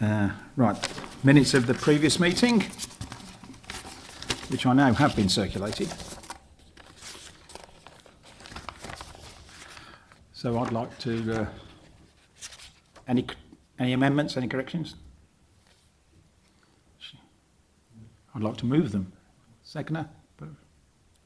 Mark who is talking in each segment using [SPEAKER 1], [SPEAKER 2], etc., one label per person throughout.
[SPEAKER 1] you.
[SPEAKER 2] Uh, right, minutes of the previous meeting, which I know have been circulated. So I'd like to, uh, any, any amendments, any corrections? I'd like to move them. Seconder?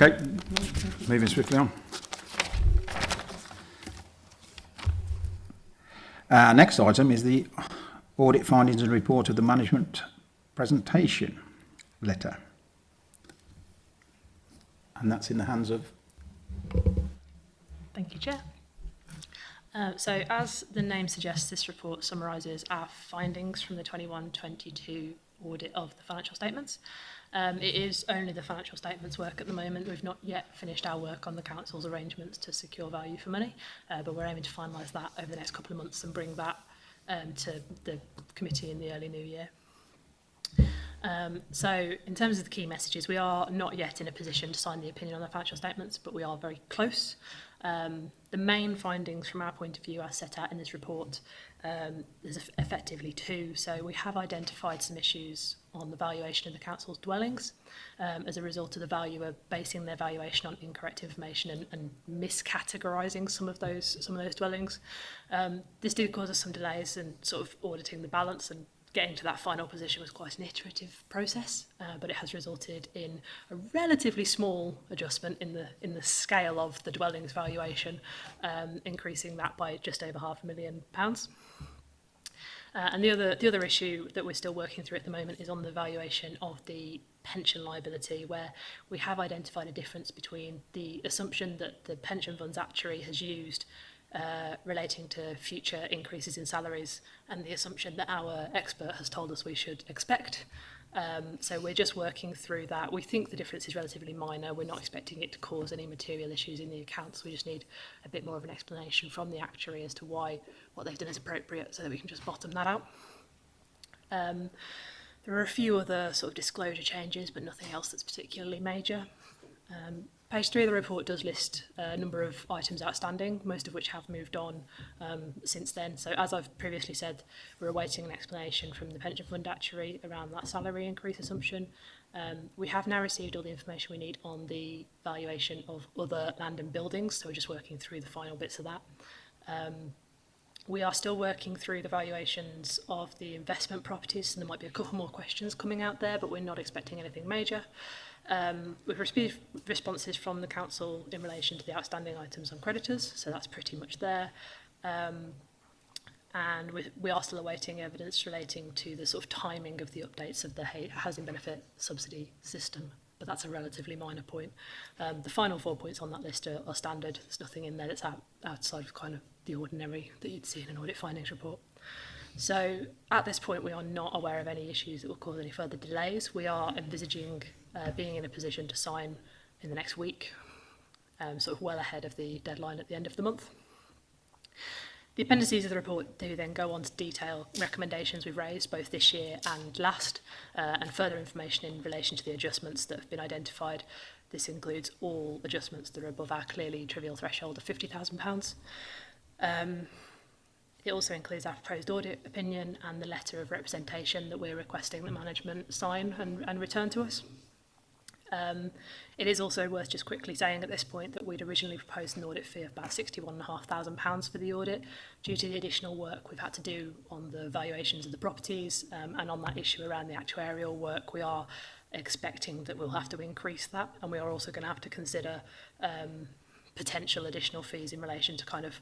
[SPEAKER 2] Okay, moving swiftly on. Our uh, next item is the audit findings and report of the management presentation letter. And that's in the hands of...
[SPEAKER 3] Thank you, Chair. Uh, so as the name suggests, this report summarises our findings from the 21-22 audit of the financial statements. Um, it mm-hmm. is only the financial statements work at the moment. We've not yet finished our work on the council's arrangements to secure value for money, uh, but we're aiming to finalise that over the next couple of months and bring that um, to the committee in the early new year. Um, so in terms of the key messages, we are not yet in a position to sign the opinion on the financial statements, but we are very close. Um, the main findings from our point of view are set out in this report um, there's effectively two. So we have identified some issues on the valuation of the council's dwellings um, as a result of the valuer basing their valuation on incorrect information and, and miscategorising some of those some of those dwellings. Um, this did cause us some delays and sort of auditing the balance and getting to that final position was quite an iterative process, uh, but it has resulted in a relatively small adjustment in the in the scale of the dwellings valuation, um, increasing that by just over half a million pounds. Uh, and the other the other issue that we're still working through at the moment is on the valuation of the pension liability, where we have identified a difference between the assumption that the pension funds actuary has used uh, relating to future increases in salaries and the assumption that our expert has told us we should expect. Um, so we're just working through that. We think the difference is relatively minor. We're not expecting it to cause any material issues in the accounts. We just need a bit more of an explanation from the actuary as to why what they've done is appropriate so that we can just bottom that out. Um, there are a few other sort of disclosure changes, but nothing else that's particularly major. Um, Page three of the report does list a number of items outstanding, most of which have moved on um, since then. So as I've previously said, we're awaiting an explanation from the pension fund actuary around that salary increase assumption. Um, we have now received all the information we need on the valuation of other land and buildings, so we're just working through the final bits of that. Um, we are still working through the valuations of the investment properties, and there might be a couple more questions coming out there, but we're not expecting anything major um, we've received responses from the council in relation to the outstanding items on creditors, so that's pretty much there. Um, and we, we are still awaiting evidence relating to the sort of timing of the updates of the housing benefit subsidy system, but that's a relatively minor point. Um, the final four points on that list are, are standard. There's nothing in there that's out, outside of kind of the ordinary that you'd see in an audit findings report. So at this point, we are not aware of any issues that will cause any further delays. We are envisaging uh, being in a position to sign in the next week, um, sort of well ahead of the deadline at the end of the month. The appendices of the report do then go on to detail recommendations we've raised both this year and last, uh, and further information in relation to the adjustments that have been identified. This includes all adjustments that are above our clearly trivial threshold of £50,000. Um, it also includes our proposed audit opinion and the letter of representation that we're requesting the management sign and, and return to us. Um, it is also worth just quickly saying at this point that we'd originally proposed an audit fee of about £61,500 for the audit due to the additional work we've had to do on the valuations of the properties um, and on that issue around the actuarial work we are expecting that we'll have to increase that and we are also going to have to consider um, potential additional fees in relation to kind of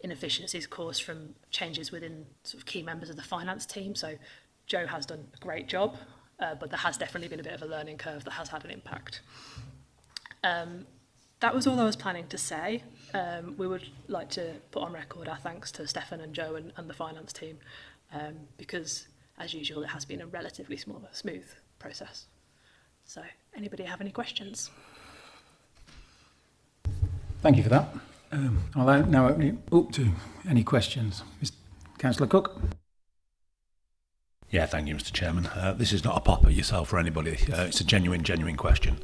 [SPEAKER 3] inefficiencies caused from changes within sort of key members of the finance team so Joe has done a great job Uh, but there has definitely been a bit of a learning curve that has had an impact. Um, that was all I was planning to say. Um, we would like to put on record our thanks to Stefan and Joe and, and the finance team um, because, as usual, it has been a relatively small, smooth process. So, anybody have any questions?
[SPEAKER 2] Thank you for that. Um, I'll now open it up to any questions. Councillor Cook.
[SPEAKER 4] Yeah, thank you, Mr. Chairman. Uh, this is not a pop at yourself or anybody. Uh, it's a genuine, genuine question.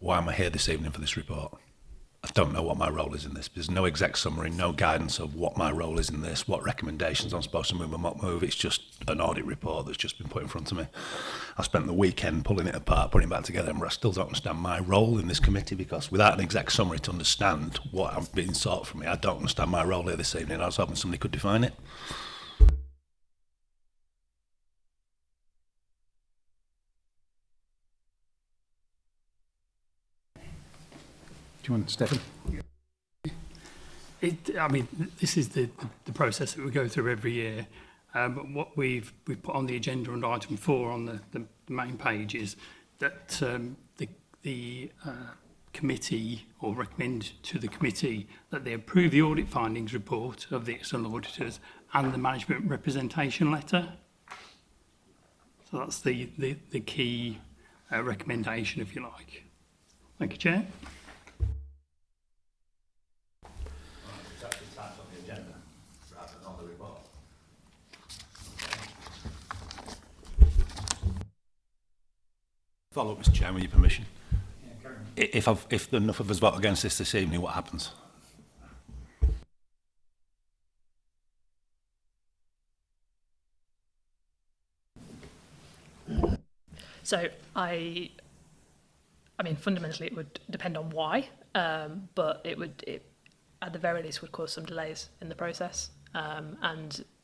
[SPEAKER 4] Why am I here this evening for this report? I don't know what my role is in this. There's no exact summary, no guidance of what my role is in this, what recommendations I'm supposed to move and what move. It's just an audit report that's just been put in front of me. I spent the weekend pulling it apart, putting it back together, and I still don't understand my role in this committee because without an exact summary to understand what I've been sought from me, I don't understand my role here this evening. I was hoping somebody could define it.
[SPEAKER 2] you want, Stefan?
[SPEAKER 5] It, I mean, this is the, the process that we go through every year. Um, what we've, we've put on the agenda on item four on the, the main page is that um, the, the uh, committee or recommend to the committee that they approve the audit findings report of the external auditors and the management representation letter. So that's the, the, the key uh, recommendation, if you like. Thank you, Chair.
[SPEAKER 4] Follow up, Mr Chairman, with your permission. Yeah, if, I've, if enough of us vote against this this evening, what happens?
[SPEAKER 3] So I, I mean, fundamentally, it would depend on why, um, but it would, it, at the very least, would cause some delays in the process. Um, and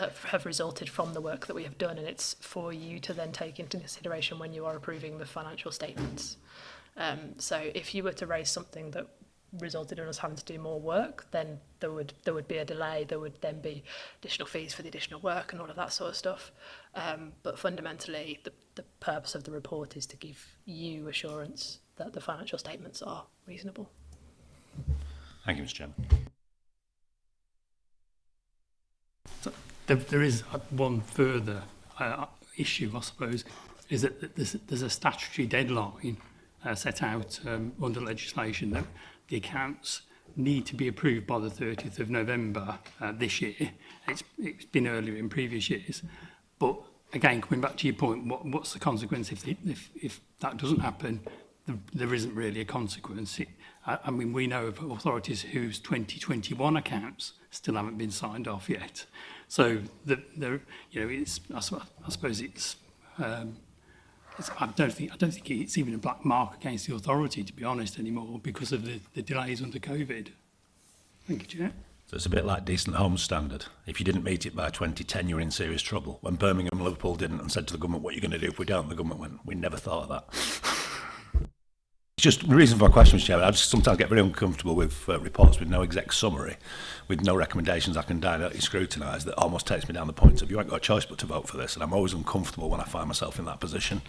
[SPEAKER 3] that have resulted from the work that we have done and it's for you to then take into consideration when you are approving the financial statements. Um, so if you were to raise something that resulted in us having to do more work, then there would there would be a delay. There would then be additional fees for the additional work and all of that sort of stuff. Um, but fundamentally, the, the purpose of the report is to give you assurance that the financial statements are reasonable.
[SPEAKER 4] Thank you, Mr. Chairman
[SPEAKER 5] there, there is one further uh, issue, I suppose, is that there's, there's a statutory deadline uh, set out um, under legislation that the accounts need to be approved by the 30th of November uh, this year. It's, it's been earlier in previous years. But again, coming back to your point, what, what's the consequence if, the, if, if that doesn't happen? The, there isn't really a consequence. It, I, I mean, we know of authorities whose 2021 accounts still haven't been signed off yet. So the, the you know it's I, suppose it's, um, it's, I don't think I don't think it's even a black mark against the authority to be honest anymore because of the, the delays under COVID. Thank you, Jack.
[SPEAKER 4] So it's a bit like decent home standard. If you didn't meet it by 2010, you were in serious trouble. When Birmingham Liverpool didn't and said to the government, what are you going to do if we don't? The government went, we never thought of that. Just the reason for my question, Chairman, I just sometimes get very uncomfortable with uh, reports with no exact summary, with no recommendations I can directly uh, scrutinise. That almost takes me down the point of you ain't got a choice but to vote for this, and I'm always uncomfortable when I find myself in that position.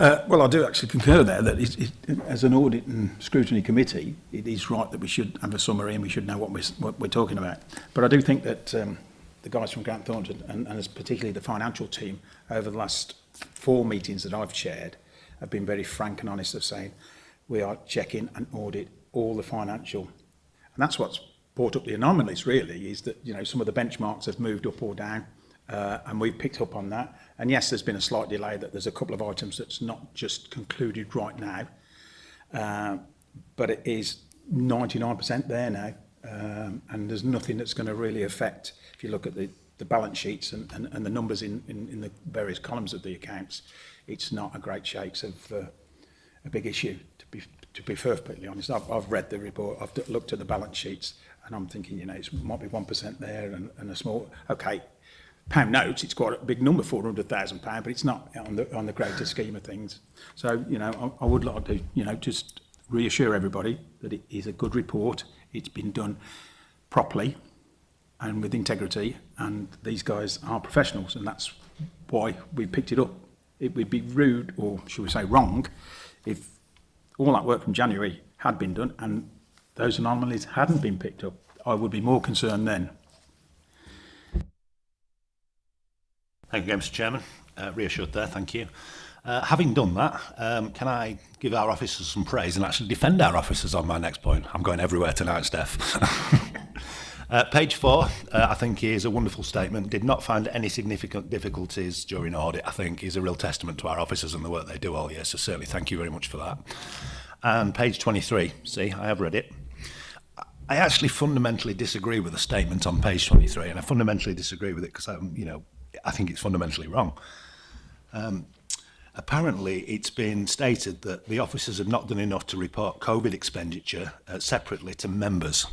[SPEAKER 2] Uh, well, I do actually concur there that it, it, as an audit and scrutiny committee, it is right that we should have a summary and we should know what we're, what we're talking about. But I do think that um, the guys from Grant Thornton and, and particularly the financial team over the last four meetings that I've chaired, have been very frank and honest of saying we are checking and audit all the financial. And that's what's brought up the anomalies really is that you know some of the benchmarks have moved up or down uh, and we've picked up on that. And yes, there's been a slight delay that there's a couple of items that's not just concluded right now, uh, but it is 99% there now. Um, and there's nothing that's going to really affect, if you look at the, the balance sheets and, and, and the numbers in, in, in the various columns of the accounts, it's not a great shakes of uh, a big issue, to be, to be perfectly honest. I've, I've read the report, I've looked at the balance sheets, and I'm thinking, you know, it might be 1% there and, and a small, okay, pound notes, it's quite a big number, 400,000 pound but it's not on the, on the greater scheme of things. So, you know, I, I would like to, you know, just reassure everybody that it is a good report, it's been done properly and with integrity, and these guys are professionals, and that's why we picked it up it would be rude, or should we say wrong, if all that work from January had been done and those anomalies hadn't been picked up. I would be more concerned then.
[SPEAKER 4] Thank you, Mr Chairman. Uh, reassured there, thank you. Uh, having done that, um, can I give our officers some praise and actually defend our officers on my next point? I'm going everywhere tonight, Steph. Uh, page four, uh, I think, is a wonderful statement. Did not find any significant difficulties during audit, I think, is a real testament to our officers and the work they do all year. So certainly thank you very much for that. And page 23, see, I have read it. I actually fundamentally disagree with the statement on page 23, and I fundamentally disagree with it because you know, I think it's fundamentally wrong. Um, Apparently, it's been stated that the officers have not done enough to report COVID expenditure uh, separately to members.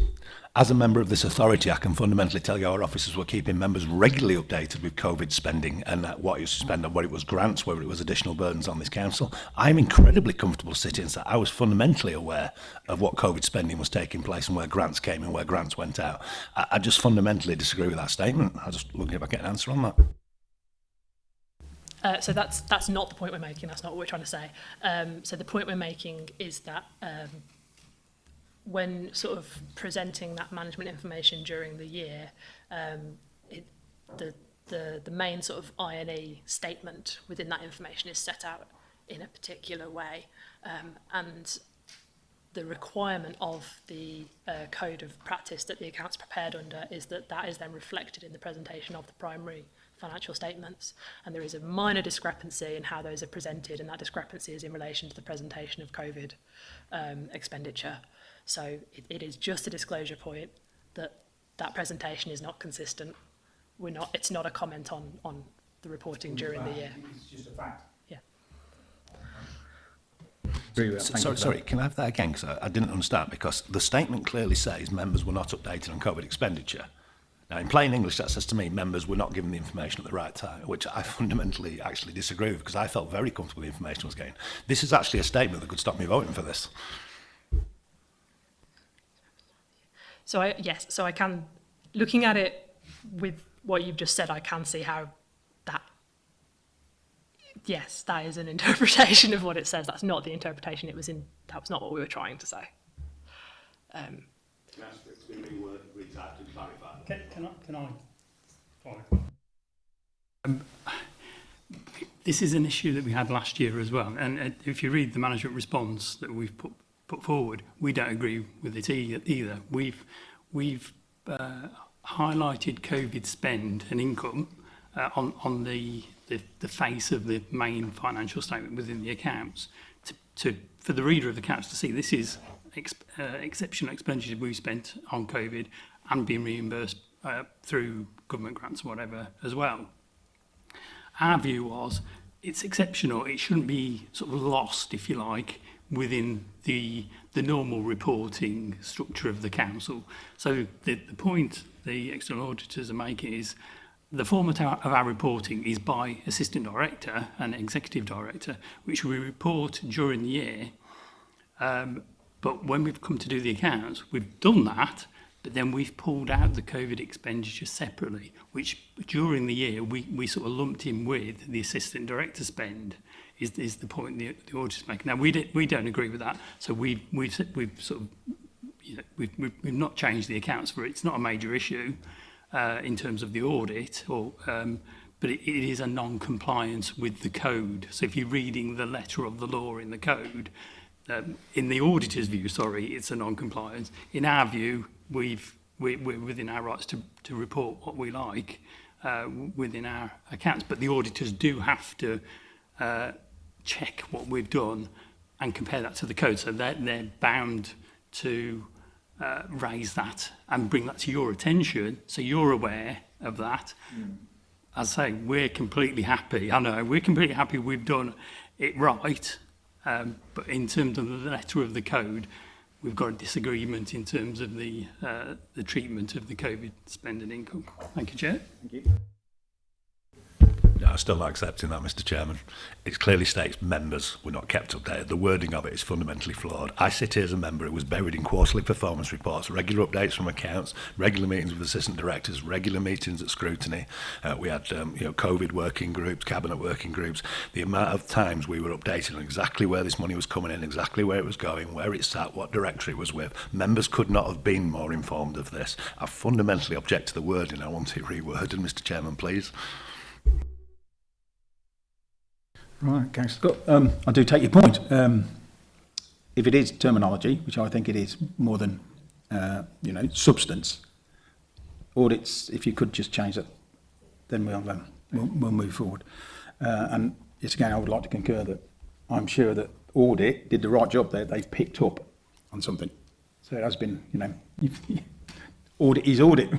[SPEAKER 4] As a member of this authority, I can fundamentally tell you our officers were keeping members regularly updated with COVID spending and what you spend on, whether it was grants, whether it was additional burdens on this council. I'm incredibly comfortable sitting that so I was fundamentally aware of what COVID spending was taking place and where grants came and where grants went out. I, I just fundamentally disagree with that statement. I'll just looking if I get an answer on that.
[SPEAKER 3] Uh, so that's that's not the point we're making. That's not what we're trying to say. Um, so the point we're making is that um, when sort of presenting that management information during the year, um, it, the, the the main sort of INE statement within that information is set out in a particular way, um, and the requirement of the uh, code of practice that the account's prepared under is that that is then reflected in the presentation of the primary financial statements, and there is a minor discrepancy in how those are presented, and that discrepancy is in relation to the presentation of COVID um, expenditure. So it, it is just a disclosure point that that presentation is not consistent. We're not. It's not a comment on on the reporting during the year.
[SPEAKER 2] It's just a fact.
[SPEAKER 3] Yeah.
[SPEAKER 2] well,
[SPEAKER 4] sorry,
[SPEAKER 2] uh,
[SPEAKER 4] sorry, can I have that again? Because I, I didn't understand. Because the statement clearly says members were not updated on COVID expenditure. Now, in plain English, that says to me members were not given the information at the right time, which I fundamentally actually disagree with because I felt very comfortable the information was gained. This is actually a statement that could stop me voting for this.
[SPEAKER 3] So I, yes, so I can, looking at it with what you've just said, I can see how that, yes, that is an interpretation of what it says. That's not the interpretation it was in, that was not what we were trying to say. Um, the rework reads out and clarify.
[SPEAKER 5] Can, can I? Can I? Um, this is an issue that we had last year as well. And uh, if you read the management response that we've put put forward, we don't agree with it e-, either. We've we've uh, highlighted COVID spend and income uh, on on the, the the face of the main financial statement within the accounts to, to for the reader of the accounts to see this is ex uh, exceptional expenditure we've spent on COVID and been reimbursed uh, through government grants or whatever as well. Our view was it's exceptional. It shouldn't be sort of lost, if you like, within the the normal reporting structure of the council. So the, the point the external auditors are making is the format of our reporting is by assistant director and executive director, which we report during the year. Um, But when we've come to do the accounts, we've done that, but then we've pulled out the COVID expenditure separately, which during the year we, we sort of lumped in with the assistant director spend. Is, is the point the, the auditor's making. Now, we, did, we don't agree with that, so we, we've, we've sort of you know, we've, we've, we've not changed the accounts for it. It's not a major issue uh, in terms of the audit, or, um, but it, it is a non-compliance with the code. So if you're reading the letter of the law in the code, um, in the auditor's view, sorry, it's a non-compliance. In our view, we've, we, we're within our rights to, to report what we like uh, within our accounts, but the auditors do have to uh, check what we've done and compare that to the code. So they're, they're bound to uh, raise that and bring that to your attention so you're aware of that. Mm. As I say, we're completely happy. I know, we're completely happy we've done it right Um, but in terms of the letter of the code, we've got a disagreement in terms of the, uh, the treatment of the COVID spending income. Thank you, Chair.
[SPEAKER 4] Thank you. I'm still not accepting that, Mr. Chairman. It clearly states members were not kept updated. The wording of it is fundamentally flawed. I sit here as a member It was buried in quarterly performance reports, regular updates from accounts, regular meetings with assistant directors, regular meetings at scrutiny. Uh, we had um, you know COVID working groups, cabinet working groups. The amount of times we were updated on exactly where this money was coming in, exactly where it was going, where it sat, what directory it was with. Members could not have been more informed of this. I fundamentally object to the wording. I want it reworded, Mr. Chairman, please.
[SPEAKER 2] Right, Councillor Scott. Um, I do take your point. Um, if it is terminology, which I think it is more than, uh, you know, substance, audits, if you could just change it, then we'll, um, we'll, we'll move forward. Uh, and it's again, I would like to concur that I'm sure that audit did the right job there. They've picked up on something. So it has been, you know, audit is audit.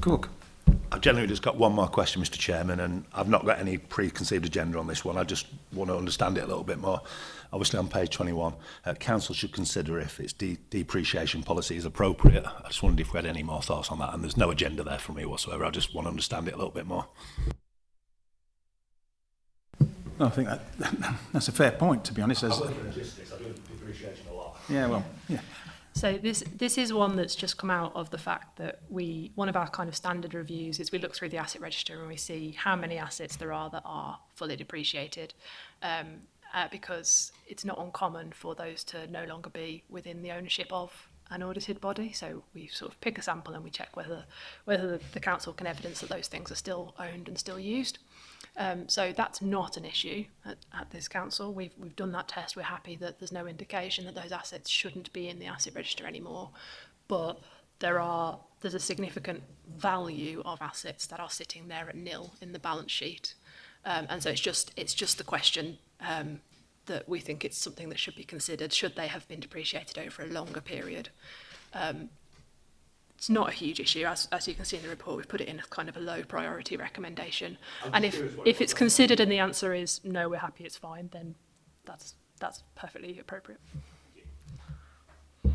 [SPEAKER 2] Cook.
[SPEAKER 4] I've generally just got one more question, Mr Chairman, and I've not got any preconceived agenda on this one. I just want to understand it a little bit more. Obviously, on page 21, uh, Council should consider if its de depreciation policy is appropriate. I just wondered if we had any more thoughts on that, and there's no agenda there for me whatsoever. I just want to understand it a little bit more.
[SPEAKER 2] No, I think that, that's a fair point, to be honest. As, I
[SPEAKER 4] logistics, I do depreciation a lot.
[SPEAKER 2] Yeah, well, yeah.
[SPEAKER 3] So this this is one that's just come out of the fact that we one of our kind of standard reviews is we look through the asset register and we see how many assets there are that are fully depreciated, um, uh, because it's not uncommon for those to no longer be within the ownership of an audited body. So we sort of pick a sample and we check whether whether the council can evidence that those things are still owned and still used. Um, so that's not an issue at, at, this council. We've, we've done that test. We're happy that there's no indication that those assets shouldn't be in the asset register anymore. But there are there's a significant value of assets that are sitting there at nil in the balance sheet. Um, and so it's just it's just the question um, that we think it's something that should be considered. Should they have been depreciated over a longer period? Um, it's not a huge issue. As, as you can see in the report, we've put it in as kind of a low priority recommendation. I'm and if, if it's considered and the answer is no, we're happy, it's fine, then that's, that's perfectly appropriate.
[SPEAKER 4] Uh,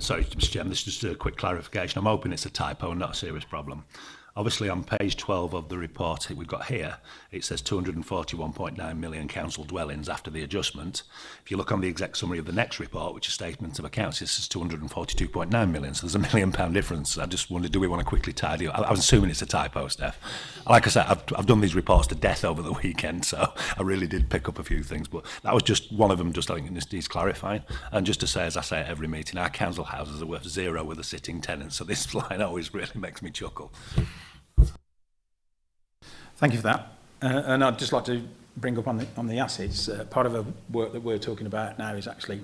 [SPEAKER 4] sorry, Mr. Chairman, this is just a quick clarification. I'm hoping it's a typo and not a serious problem. Obviously, on page 12 of the report we've got here, it says 241.9 million council dwellings after the adjustment. If you look on the exact summary of the next report, which is statement of accounts, it says 242.9 million. So there's a million pound difference. I just wondered, do we want to quickly tidy up? I, was assuming it's a typo, Steph. Like I said, I've, I've done these reports to death over the weekend, so I really did pick up a few things. But that was just one of them, just I think this needs clarifying. And just to say, as I say at every meeting, our council houses are worth zero with a sitting tenant. So this line always really makes me chuckle.
[SPEAKER 2] Thank you for that. Uh, and I'd just like to bring up on the, on the assets. Uh, part of the work that we're talking about now is actually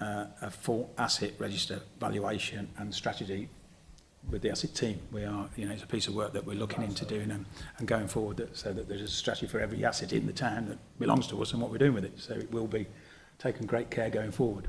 [SPEAKER 2] uh, a full asset register valuation and strategy with the asset team. We are, you know, it's a piece of work that we're looking That's into right. doing and, and going forward that, so that there's a strategy for every asset in the town that belongs to us and what we're doing with it. So it will be taken great care going forward.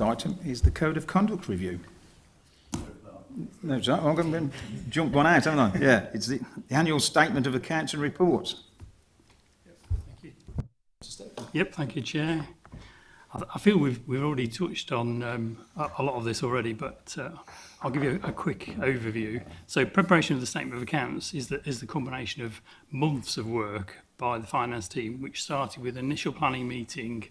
[SPEAKER 2] Next item is the Code of Conduct Review. No, I'm going oh, to jump one out, haven't I? Yeah, it's the, the annual statement of accounts and reports.
[SPEAKER 5] Yep, thank you, Chair. I, I feel we've, we've already touched on um, a, a lot of this already, but uh, I'll give you a, a quick overview. So preparation of the statement of accounts is the, is the combination of months of work by the finance team, which started with initial planning meeting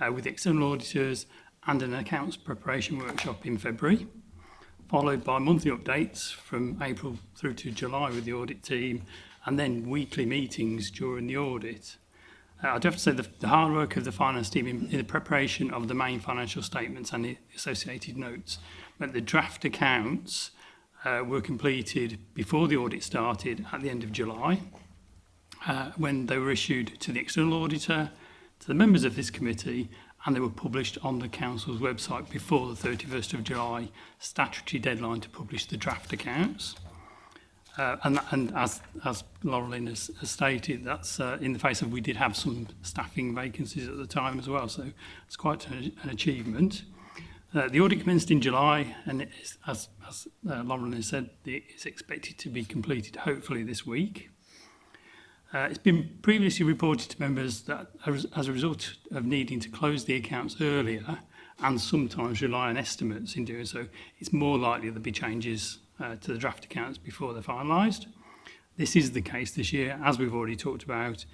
[SPEAKER 5] uh, with external auditors and an accounts preparation workshop in February, followed by monthly updates from April through to July with the audit team, and then weekly meetings during the audit. Uh, I do have to say the, the hard work of the finance team in, in the preparation of the main financial statements and the associated notes meant the draft accounts uh, were completed before the audit started at the end of July uh, when they were issued to the external auditor, to the members of this committee and they were published on the council's website before the 31st of July statutory deadline to publish the draft accounts. Uh, and, and as, as Laureline has, has stated, that's uh, in the face of we did have some staffing vacancies at the time as well, so it's quite an, an achievement. Uh, the audit commenced in July, and is, as, as uh, Lauren has said, it's expected to be completed hopefully this week. Uh, it's been previously reported to members that as, as a result of needing to close the accounts earlier and sometimes rely on estimates in doing so, it's more likely there'll be changes Uh, to the draft accounts before they're finalised. This is the case this year, as we've already talked about,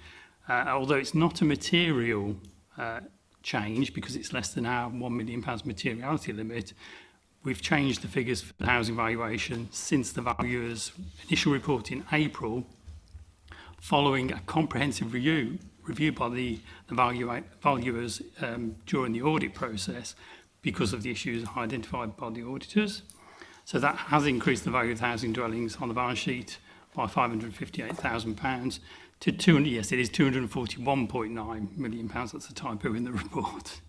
[SPEAKER 5] uh, although it's not a material uh, change because it's less than our £1 million materiality limit, We've changed the figures for the housing valuation since the valuer's initial report in April, following a comprehensive review, review by the, the value, valuers um, during the audit process because of the issues identified by the auditors. So that has increased the value of the housing dwellings on the balance sheet by £558,000 to 200, yes, it is £241.9 million. That's a typo in the report.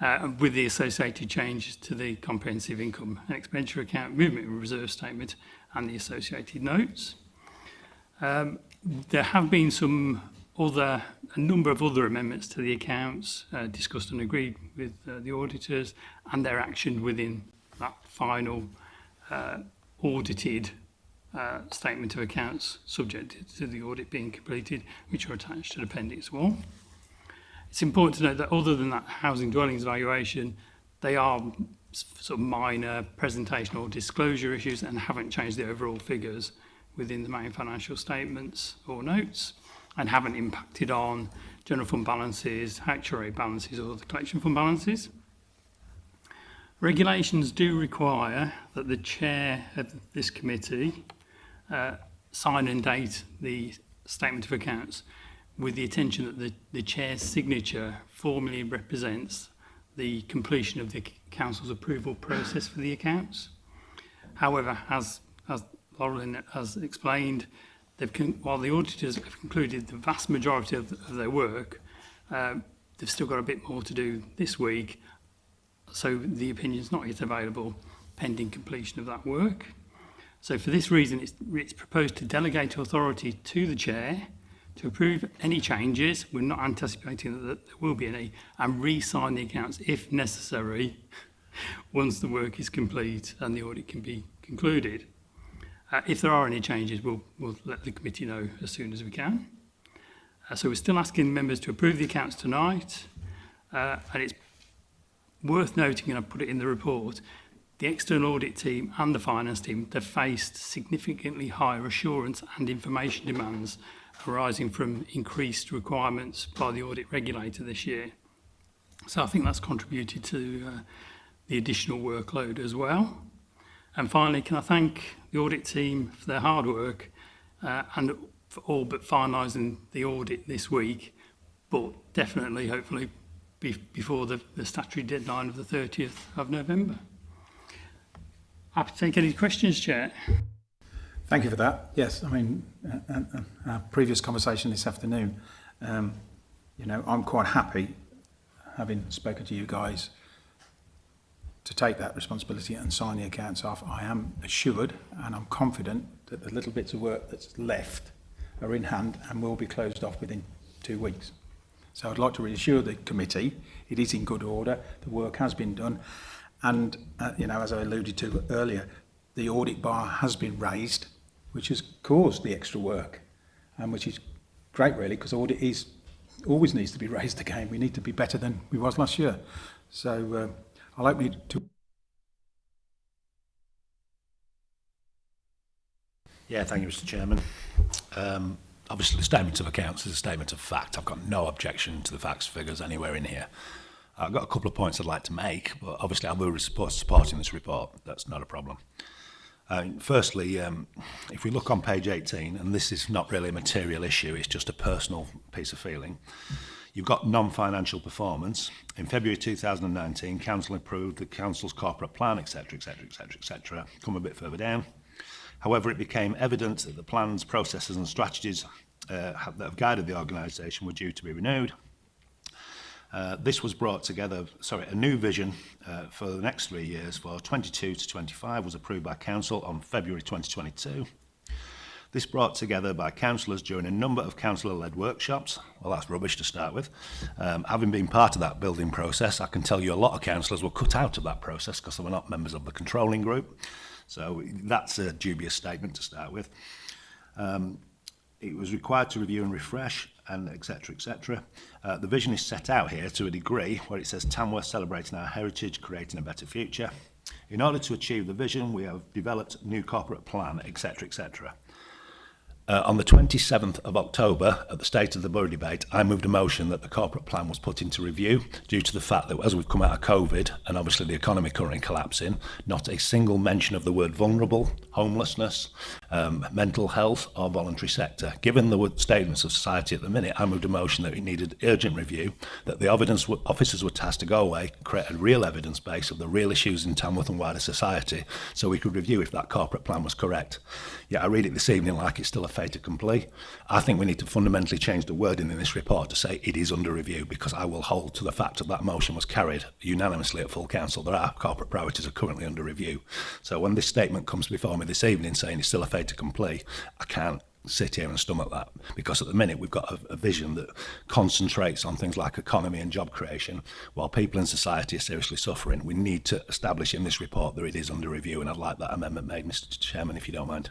[SPEAKER 5] uh, with the associated changes to the comprehensive income and expenditure account movement reserve statement and the associated notes. Um, there have been some other, a number of other amendments to the accounts uh, discussed and agreed with uh, the auditors and their action within that final uh, audited uh, statement of accounts subject to the audit being completed, which are attached to Appendix 1. It's important to note that other than that housing dwellings valuation, they are sort of minor presentational disclosure issues and haven't changed the overall figures within the main financial statements or notes and haven't impacted on general fund balances, actuary balances or the collection fund balances. Regulations do require that the chair of this committee uh, sign and date the statement of accounts with the attention that the, the chair's signature formally represents the completion of the council's approval process for the accounts. However, as, as Laurel has explained, they've while the auditors have concluded the vast majority of, of their work, uh, they've still got a bit more to do this week So the opinion's not yet available pending completion of that work. So for this reason, it's, it's proposed to delegate authority to the chair to approve any changes. We're not anticipating that there will be any and re-sign the accounts if necessary once the work is complete and the audit can be concluded. Uh, if there are any changes, we'll, we'll let the committee know as soon as we can. Uh, so we're still asking members to approve the accounts tonight, uh, and it's Worth noting, and I put it in the report, the external audit team and the finance team have faced significantly higher assurance and information demands arising from increased requirements by the audit regulator this year. So I think that's contributed to uh, the additional workload as well. And finally, can I thank the audit team for their hard work uh, and for all but finalising the audit this week, but definitely, hopefully, be before the, the statutory deadline of the 30th of November. Happy to take any questions, Chair.
[SPEAKER 2] Thank you for that. Yes, I mean, uh, uh, uh, our previous conversation this afternoon, um, you know, I'm quite happy having spoken to you guys to take that responsibility and sign the accounts off. I am assured and I'm confident that the little bits of work that's left are in hand and will be closed off within two weeks. So I'd like to reassure the committee it is in good order, the work has been done, and uh, you know as I alluded to earlier, the audit bar has been raised, which has caused the extra work, and which is great really because audit is always needs to be raised again. We need to be better than we was last year. So uh, I'll open it to.
[SPEAKER 4] Yeah, thank you, Mr. Chairman. Um, obviously the statement of accounts is a statement of fact. I've got no objection to the facts figures anywhere in here. I've got a couple of points I'd like to make, but obviously I will support supporting this report. That's not a problem. Uh, firstly, um, if we look on page 18, and this is not really a material issue, it's just a personal piece of feeling. You've got non-financial performance. In February 2019, Council approved the Council's corporate plan, etc, etc, etc, etc. Come a bit further down. However, it became evident that the plans, processes and strategies uh, that have guided the organisation were due to be renewed. Uh, this was brought together, sorry, a new vision uh, for the next three years for 22 to 25 was approved by Council on February 2022. This brought together by councillors during a number of councillor-led workshops. Well, that's rubbish to start with. Um, having been part of that building process, I can tell you a lot of councillors were cut out of that process because they were not members of the controlling group. So that's a dubious statement to start with. Um, it was required to review and refresh and etc etc. Uh, the vision is set out here to a degree where it says Tamworth celebrating our heritage, creating a better future. In order to achieve the vision, we have developed new corporate plan, etc., etc. Uh, on the 27th of October, at the State of the Borough debate, I moved a motion that the corporate plan was put into review due to the fact that as we've come out of COVID and obviously the economy currently collapsing, not a single mention of the word vulnerable, homelessness, um, mental health or voluntary sector. Given the statements of society at the minute, I moved a motion that it needed urgent review, that the evidence officers were tasked to go away create a real evidence base of the real issues in Tamworth and wider society so we could review if that corporate plan was correct. Yeah, I read it this evening like it's still a fait accompli. I think we need to fundamentally change the wording in this report to say it is under review because I will hold to the fact that that motion was carried unanimously at full council. There are corporate priorities are currently under review. So when this statement comes before me this evening saying it's still a fait accompli, I can't sit here and stomach that because at the minute we've got a, a vision that concentrates on things like economy and job creation while people in society are seriously suffering we need to establish in this report that it is under review and I'd like that amendment made Mr Chairman if you don't mind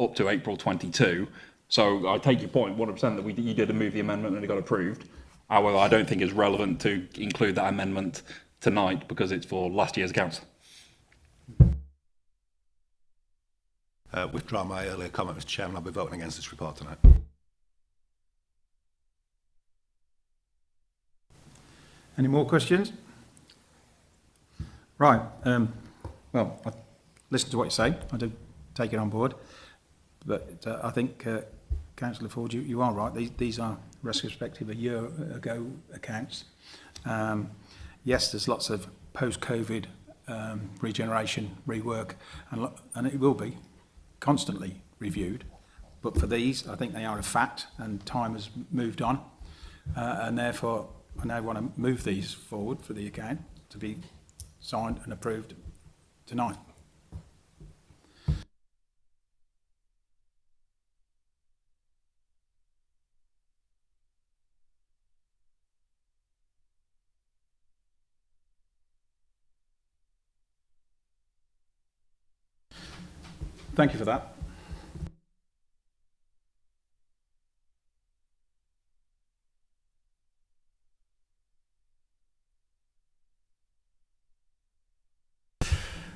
[SPEAKER 6] up to April 22, so I take your point, 100% that we, you did move the amendment and it got approved. However, I don't think it's relevant to include that amendment tonight because it's for last year's council.
[SPEAKER 4] Uh, withdraw my earlier comment, Mr Chairman. I'll be voting against this report tonight.
[SPEAKER 2] Any more questions? Right. Um, well, I listen to what you say. I do take it on board. But uh, I think uh, Councillor Ford, you, you are right. These, these are retrospective a year ago accounts. Um, yes, there's lots of post-COVID um, regeneration, rework, and, and it will be constantly reviewed. But for these, I think they are a fact, and time has moved on. Uh, and therefore, I now want to move these forward for the account to be signed and approved tonight. Thank you for that.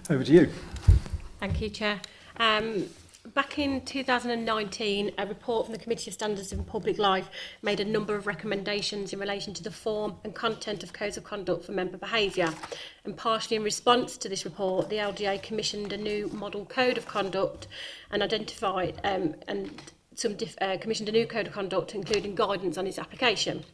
[SPEAKER 2] Over to you.
[SPEAKER 7] Thank you, Chair. Um, back in 2019, a report from the Committee of Standards in Public Life made a number of recommendations in relation to the form and content of codes of conduct for member behaviour. And partially in response to this report, the LDA commissioned a new model code of conduct and identified um, and some uh, commissioned a new code of conduct, including guidance on its application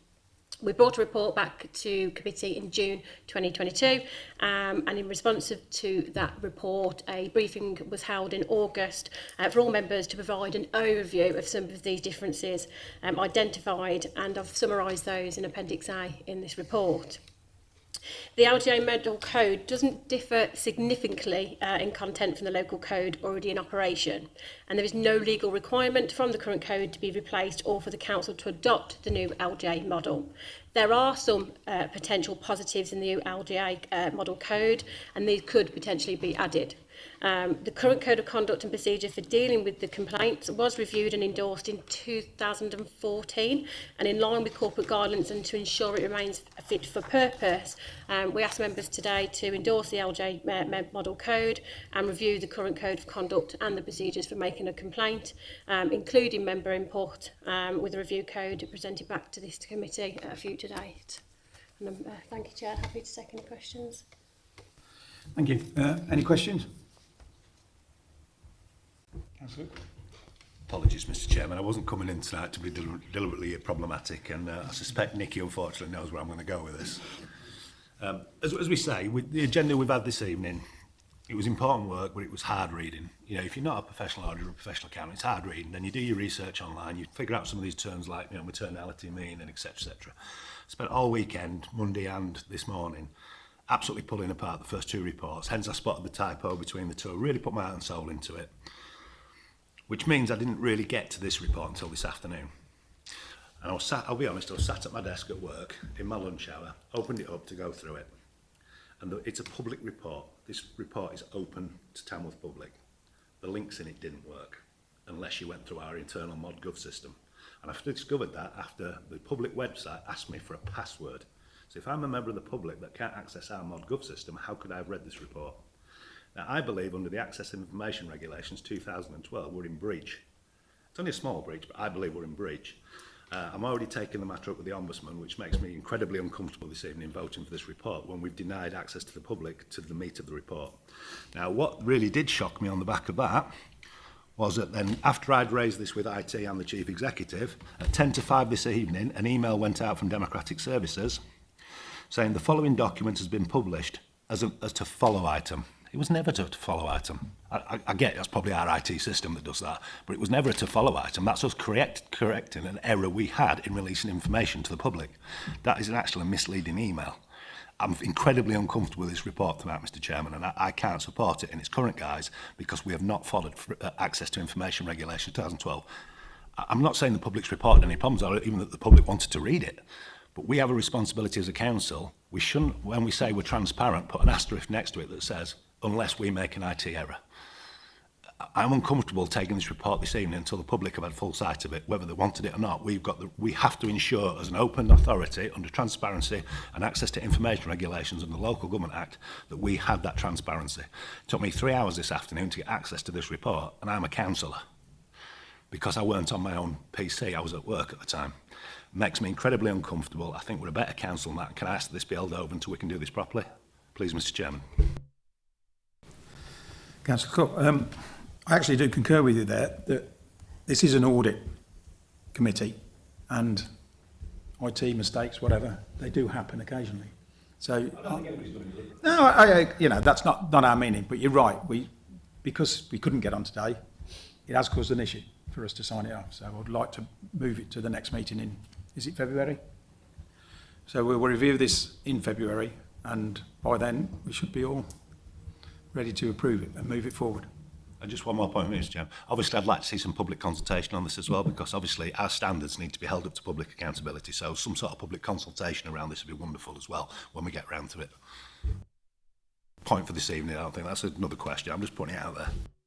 [SPEAKER 7] we brought a report back to committee in June 2022 um, and in response to that report a briefing was held in August uh, for all members to provide an overview of some of these differences um, identified and I've summarised those in Appendix A in this report. The LGI Medal Code doesn't differ significantly uh, in content from the local code already in operation, and there is no legal requirement from the current code to be replaced or for the Council to adopt the new LGA model. There are some uh, potential positives in the new LGA uh, model code, and these could potentially be added. Um, the current Code of Conduct and Procedure for dealing with the complaints was reviewed and endorsed in 2014 and in line with corporate guidance and to ensure it remains fit for purpose, um, we asked members today to endorse the LJ uh, Model Code and review the current Code of Conduct and the procedures for making a complaint, um, including member input um, with a review code presented back to this committee at a future date. And, um, uh, thank you, Chair. Happy to take any questions.
[SPEAKER 2] Thank you. Uh, any questions? That's it.
[SPEAKER 4] Apologies, Mr Chairman. I wasn't coming in tonight to be del deliberately problematic, and uh, I suspect Nicky, unfortunately, knows where I'm going to go with this. Um, as, as we say, with the agenda we've had this evening, it was important work, but it was hard reading. You know, if you're not a professional auditor or a professional accountant, it's hard reading. Then you do your research online, you figure out some of these terms like, you know, maternality, mean, and etc. etc. Spent all weekend, Monday and this morning, absolutely pulling apart the first two reports. Hence, I spotted the typo between the two. Really put my heart and soul into it which means I didn't really get to this report until this afternoon. And I was sat, I'll be honest, I was sat at my desk at work in my lunch hour, opened it up to go through it. And the, it's a public report. This report is open to Tamworth Public. The links in it didn't work unless you went through our internal ModGov system. And I've discovered that after the public website asked me for a password. So if I'm a member of the public that can't access our ModGov system, how could I have read this report? Now, I believe under the Access Information Regulations 2012, we're in breach. It's only a small breach, but I believe we're in breach. Uh, I'm already taking the matter up with the Ombudsman, which makes me incredibly uncomfortable this evening voting for this report when we've denied access to the public to the meat of the report. Now, what really did shock me on the back of that was that then after I'd raised this with IT and the Chief Executive, at 10 to 5 this evening, an email went out from Democratic Services saying the following document has been published as, a, as to follow item. It was never to follow item. I, I, I get that's probably our IT system that does that, but it was never a to follow item. That's us correct, correcting an error we had in releasing information to the public. That is an actual misleading email. I'm incredibly uncomfortable with this report tonight, Mr Chairman, and I, I can't support it in its current guise because we have not followed for, uh, Access to Information Regulation 2012. I, I'm not saying the public's report had any problems, or even that the public wanted to read it, but we have a responsibility as a council. We shouldn't, when we say we're transparent, put an asterisk next to it that says unless we make an IT error. I'm uncomfortable taking this report this evening until the public have had full sight of it, whether they wanted it or not. We've got the, we have to ensure, as an open authority, under transparency and access to information regulations and the Local Government Act, that we had that transparency. It took me three hours this afternoon to get access to this report, and I'm a councillor. Because I weren't on my own PC, I was at work at the time. It makes me incredibly uncomfortable. I think we're a better council than that. Can I ask that this be held over until we can do this properly? Please, Mr Chairman.
[SPEAKER 2] Councillor Cook, um, I actually do concur with you there that this is an audit committee and IT mistakes, whatever, they do happen occasionally. So, I I, no, I, you know, that's not, not our meaning, but you're right. We, because we couldn't get on today, it has caused an issue for us to sign it off. So I'd like to move it to the next meeting in, is it February? So we'll review this in February and by then we should be all ready to approve it and move it forward.
[SPEAKER 4] And just one more point, Mr. Chairman. Obviously, I'd like to see some public consultation on this as well, because obviously our standards need to be held up to public accountability. So some sort of public consultation around this would be wonderful as well when we get round to it. Point for this evening, I don't think that's another question. I'm just putting it out there.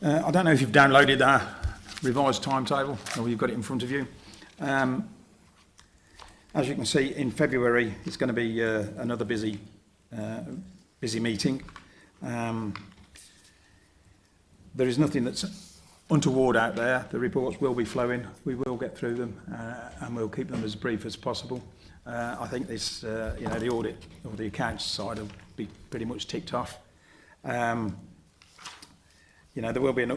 [SPEAKER 2] Uh, I don't know if you've downloaded our revised timetable or you've got it in front of you. Um, as you can see, in February, it's going to be uh, another busy, uh, busy meeting. Um, there is nothing that's untoward out there. The reports will be flowing. We will get through them uh, and we'll keep them as brief as possible. Uh, I think this, uh, you know, the audit or the accounts side will be pretty much ticked off. Um, you know, there will be an, uh,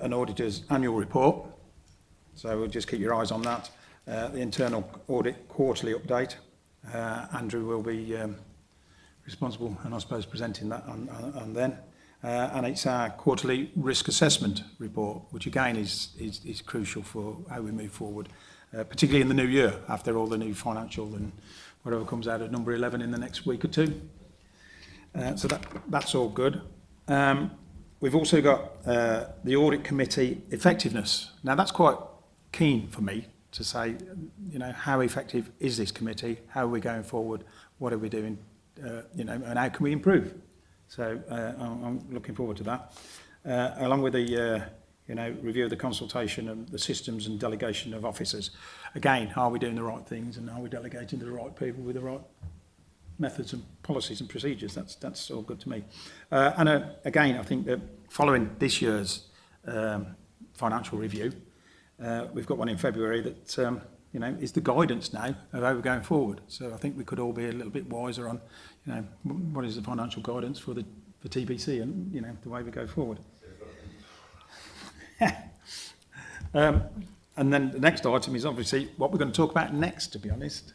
[SPEAKER 2] an auditor's annual report. So we'll just keep your eyes on that. Uh, the internal audit quarterly update. Uh, Andrew will be um, responsible and I suppose presenting that on, on, on then. Uh, and it's our quarterly risk assessment report, which again is, is, is crucial for how we move forward, uh, particularly in the new year after all the new financial and whatever comes out at number 11 in the next week or two. Uh, so that, that's all good. Um, We've also got uh, the audit committee effectiveness. Now that's quite keen for me to say, you know, how effective is this committee? How are we going forward? What are we doing? Uh, you know, and how can we improve? So uh, I'm, I'm looking forward to that. Uh, along with the, uh, you know, review of the consultation and the systems and delegation of officers. Again, are we doing the right things and are we delegating to the right people with the right methods and policies and procedures. That's, that's all good to me. Uh, and uh, again, I think that following this year's um, financial review, uh, we've got one in February that um, you know, is the guidance now of how we're going forward. So I think we could all be a little bit wiser on, you know, what is the financial guidance for the for TBC and, you know, the way we go forward. um, and then the next item is obviously what we're going to talk about next, to be honest.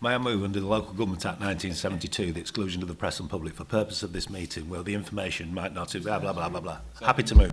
[SPEAKER 4] May I move under the Local Government Act 1972 the exclusion of the press and public for purpose of this meeting where the information might not... Blah, blah, blah, blah, blah. Happy to move.